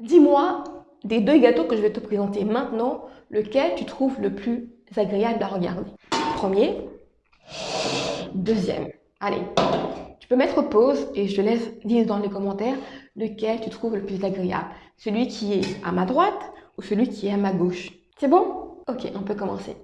Dis-moi, des deux gâteaux que je vais te présenter maintenant, lequel tu trouves le plus agréable à regarder Premier, deuxième. Allez, tu peux mettre pause et je te laisse dire dans les commentaires lequel tu trouves le plus agréable. Celui qui est à ma droite ou celui qui est à ma gauche. C'est bon? Ok, on peut commencer.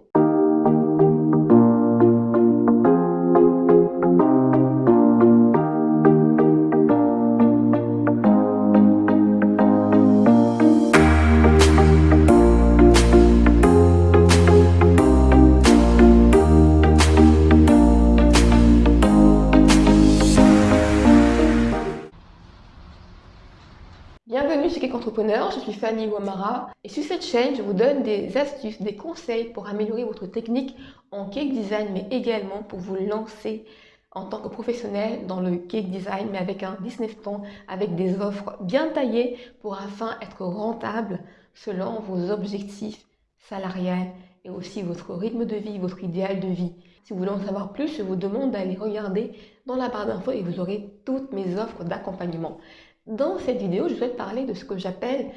Je suis Fanny Wamara et sur cette chaîne, je vous donne des astuces, des conseils pour améliorer votre technique en cake design, mais également pour vous lancer en tant que professionnel dans le cake design, mais avec un business plan, avec des offres bien taillées pour afin être rentable selon vos objectifs salariales et aussi votre rythme de vie, votre idéal de vie. Si vous voulez en savoir plus, je vous demande d'aller regarder dans la barre d'infos et vous aurez toutes mes offres d'accompagnement. Dans cette vidéo, je souhaite parler de ce que j'appelle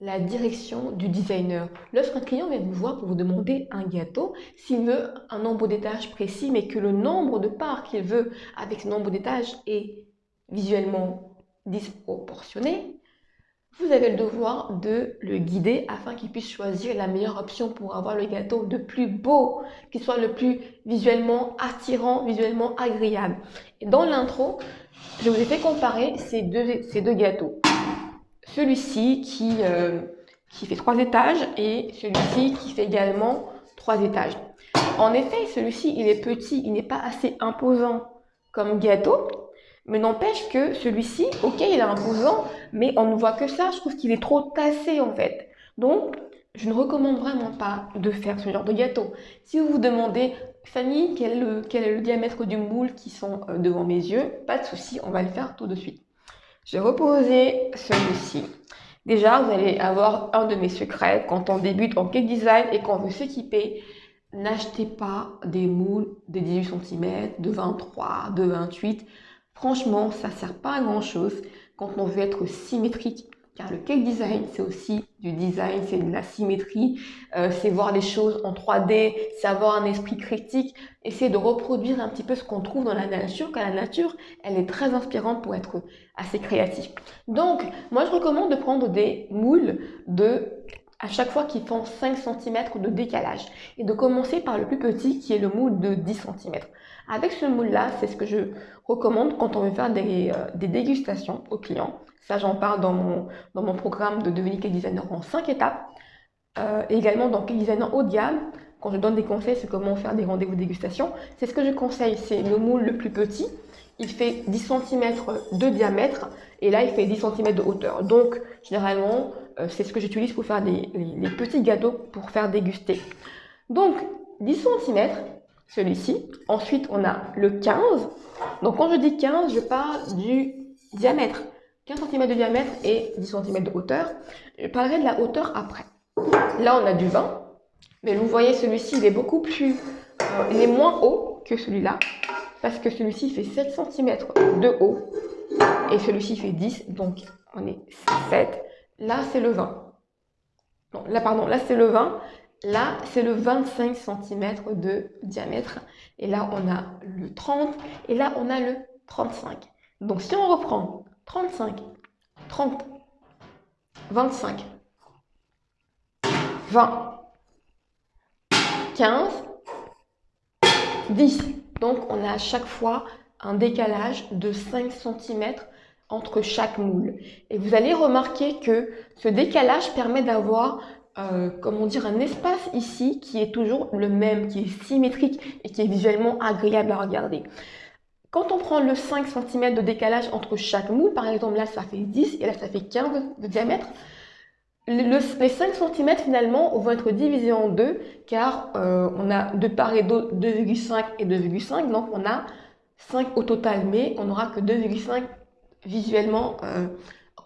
la direction du designer. Lorsqu'un client vient vous voir pour vous demander un gâteau, s'il veut un nombre d'étages précis, mais que le nombre de parts qu'il veut avec ce nombre d'étages est visuellement disproportionné, vous avez le devoir de le guider afin qu'il puisse choisir la meilleure option pour avoir le gâteau le plus beau, qui soit le plus visuellement attirant, visuellement agréable. Et dans l'intro, je vous ai fait comparer ces deux, gâteaux. Celui-ci qui, euh, qui fait trois étages et celui-ci qui fait également trois étages. En effet, celui-ci, il est petit, il n'est pas assez imposant comme gâteau, mais n'empêche que celui-ci, ok, il est imposant, mais on ne voit que ça. Je trouve qu'il est trop tassé en fait. Donc, je ne recommande vraiment pas de faire ce genre de gâteau. Si vous vous demandez, Fanny, quel est le, diamètre du moule qui sont euh, devant mes yeux, pas de souci, on va le faire tout de suite. J'ai reposé celui-ci. Déjà, vous allez avoir un de mes secrets quand on débute en cake design et qu'on veut s'équiper. N'achetez pas des moules de 18 cm, de 23, de 28. Franchement, ça ne sert pas à grand chose quand on veut être symétrique car le cake design, c'est aussi du design, c'est de la symétrie, euh, c'est voir les choses en 3D, c'est avoir un esprit critique, essayer de reproduire un petit peu ce qu'on trouve dans la nature, car la nature, elle est très inspirante pour être assez créatif. Donc, moi, je recommande de prendre des moules de à chaque fois qui font 5 cm de décalage et de commencer par le plus petit qui est le moule de 10 cm. Avec ce moule-là, c'est ce que je recommande quand on veut faire des, euh, dégustations aux clients. Ça, j'en parle dans mon, programme de devenir cake designer en 5 étapes. Euh, également dans cake designer de gamme, quand je donne des conseils sur comment faire des rendez-vous dégustation, c'est ce que je conseille, c'est le moule le plus petit. Il fait 10 cm de diamètre et là, il fait 10 cm de hauteur. Donc, généralement, euh, c'est ce que j'utilise pour faire des, les, petits gâteaux pour faire déguster. Donc, 10 cm, celui-ci. Ensuite, on a le 15. Donc, quand je dis 15, je parle du diamètre. 15 cm de diamètre et 10 cm de hauteur. Je parlerai de la hauteur après. Là, on a du 20. Mais vous voyez, celui-ci, il est beaucoup plus... Euh, il est moins haut que celui-là. Parce que celui-ci fait 7 cm de haut. Et celui-ci fait 10. Donc, on est 7. Là, c'est le 20. Non, là, pardon, là, c'est le 20. Là, c'est le 25 cm de diamètre. Et là, on a le 30. Et là, on a le 35. Donc, si on reprend 35, 30, 25, 20, 15, 10. Donc, on a à chaque fois un décalage de 5 cm entre chaque moule. Et vous allez remarquer que ce décalage permet d'avoir, euh, comment dire, un espace ici qui est toujours le même, qui est symétrique et qui est visuellement agréable à regarder. Quand on prend le 5 cm de décalage entre chaque moule, par exemple là ça fait 10 et là ça fait 15 de diamètre, les 5 cm finalement vont être divisés en deux car euh, on a de part et d'autre 2,5 et 2,5 donc on a 5 au total mais on n'aura que 2,5 visuellement euh,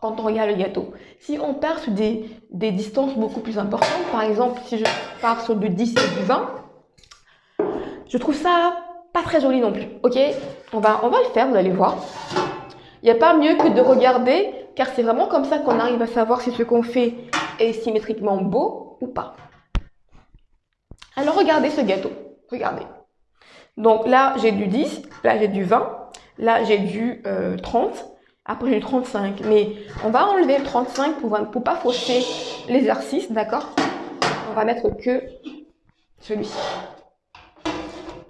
quand on regarde le gâteau. Si on part sur des, distances beaucoup plus importantes, par exemple si je pars sur du 10 et du 20, je trouve ça pas très joli non plus, ok? On va, on va le faire, vous allez voir. Il n'y a pas mieux que de regarder car c'est vraiment comme ça qu'on arrive à savoir si ce qu'on fait est symétriquement beau ou pas. Alors regardez ce gâteau, regardez. Donc là, j'ai du 10, là j'ai du 20, là j'ai du 30, euh, après du 35. Mais on va enlever le 35 pour ne pas fausser l'exercice, d'accord? On va mettre que celui-ci.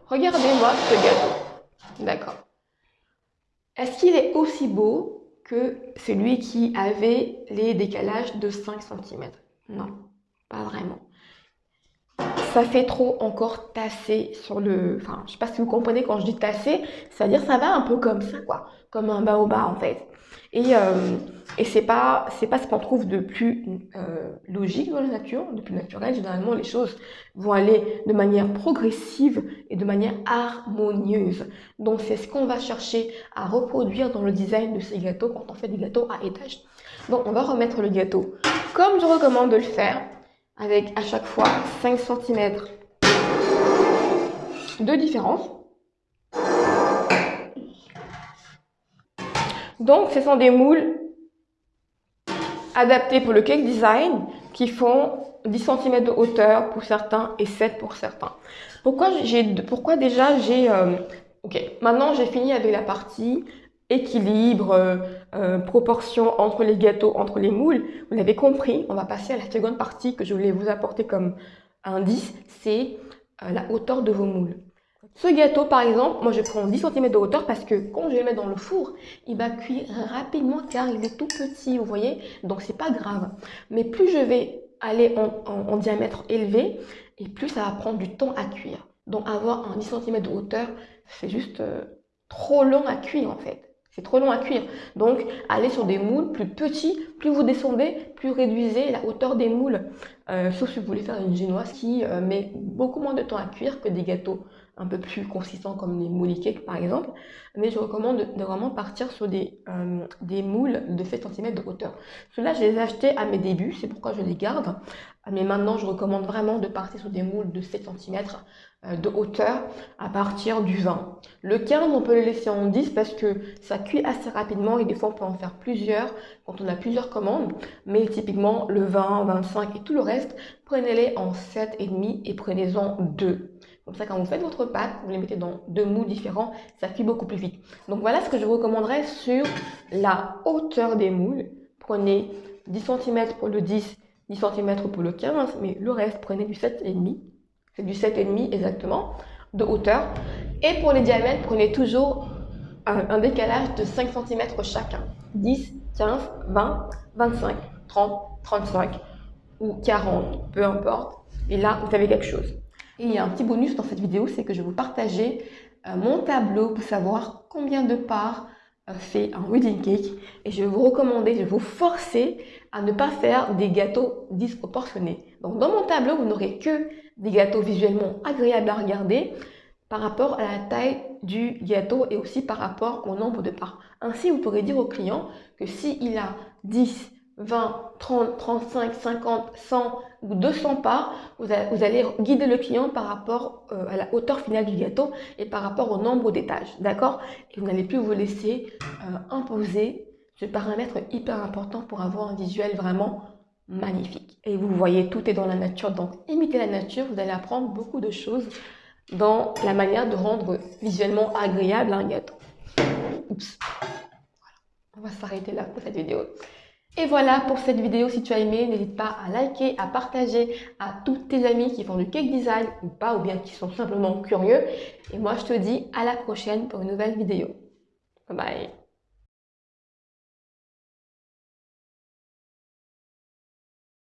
Regardez-moi ce gâteau, d'accord. Est-ce qu'il est aussi beau que celui qui avait les décalages de 5 cm Non, pas vraiment ça fait trop encore tasser sur le... Enfin, je sais pas si vous comprenez quand je dis tasser, c'est-à-dire ça va un peu comme ça, quoi. Comme un baobab, en fait. Et, euh, et pas, pas ce qu'on trouve de plus euh, logique dans la nature, de plus naturel. Généralement, les choses vont aller de manière progressive et de manière harmonieuse. Donc, c'est ce qu'on va chercher à reproduire dans le design de ces gâteaux quand on fait des gâteaux à étage. Donc, on va remettre le gâteau comme je recommande de le faire avec à chaque fois 5 cm de différence. Donc, ce sont des moules adaptés pour le cake design qui font 10 cm de hauteur pour certains et 7 pour certains. Pourquoi, pourquoi déjà j'ai... Euh, ok, maintenant j'ai fini avec la partie équilibre, euh, euh, proportion entre les gâteaux, entre les moules. Vous l'avez compris, on va passer à la seconde partie que je voulais vous apporter comme indice, c'est euh, la hauteur de vos moules. Ce gâteau, par exemple, moi je prends 10 cm de hauteur parce que quand je le mets dans le four, il va cuire rapidement car il est tout petit, vous voyez Donc c'est pas grave. Mais plus je vais aller en, diamètre élevé, et plus ça va prendre du temps à cuire. Donc avoir un 10 cm de hauteur, c'est juste trop long à cuire en fait. C'est trop long à cuire. Donc, allez sur des moules plus petits. Plus vous descendez, plus réduisez la hauteur des moules. Euh, sauf si vous voulez faire une génoise qui euh, met beaucoup moins de temps à cuire que des gâteaux un peu plus consistants comme les moules cakes par exemple. Mais je recommande de, vraiment partir sur des, euh, moules de 7 cm de hauteur. Ceux-là, je les ai achetés à mes débuts, c'est pourquoi je les garde. Mais maintenant, je recommande vraiment de partir sur des moules de 7 cm euh, de hauteur à partir du 20. Le 15, on peut le laisser en 10 parce que ça cuit assez rapidement et des fois on peut en faire plusieurs quand on a plusieurs commandes. Mais typiquement le 20, 25 et tout le reste, prenez-les en 7,5 et prenez-en 2. Comme ça, quand vous faites votre pâte, vous les mettez dans deux mous différents, ça cuit beaucoup plus vite. Donc voilà ce que je vous recommanderais sur la hauteur des moules. Prenez 10 cm pour le 10, 10 cm pour le 15, mais le reste, prenez du 7,5 c'est du 7,5 exactement de hauteur. Et pour les diamètres, prenez toujours un, décalage de 5 cm chacun. 10, 15, 20, 25, 30, 35 ou 40, peu importe. Et là, vous avez quelque chose. Et il y a un petit bonus dans cette vidéo, c'est que je vais vous partager euh, mon tableau pour savoir combien de parts euh, fait un wedding cake. Et je vais vous recommander, je vais vous forcer à ne pas faire des gâteaux disproportionnés. Donc dans mon tableau, vous n'aurez que des gâteaux visuellement agréables à regarder par rapport à la taille du gâteau et aussi par rapport au nombre de parts. Ainsi, vous pourrez dire au client que s'il a 10, 20, 30, 35, 50, 100 ou 200 parts, vous allez guider le client par rapport euh, à la hauteur finale du gâteau et par rapport au nombre d'étages, d'accord? Et vous n'allez plus vous laisser euh, imposer ce paramètre hyper important pour avoir un visuel vraiment magnifique. Et vous voyez, tout est dans la nature, donc imitez la nature, vous allez apprendre beaucoup de choses dans la manière de rendre visuellement agréable un gâteau. Oups. Voilà. On va s'arrêter là pour cette vidéo. Et voilà pour cette vidéo, si tu as aimé, n'hésite pas à liker, à partager à tous tes amis qui font du cake design ou pas, ou bien qui sont simplement curieux. Et moi, je te dis à la prochaine pour une nouvelle vidéo. Bye bye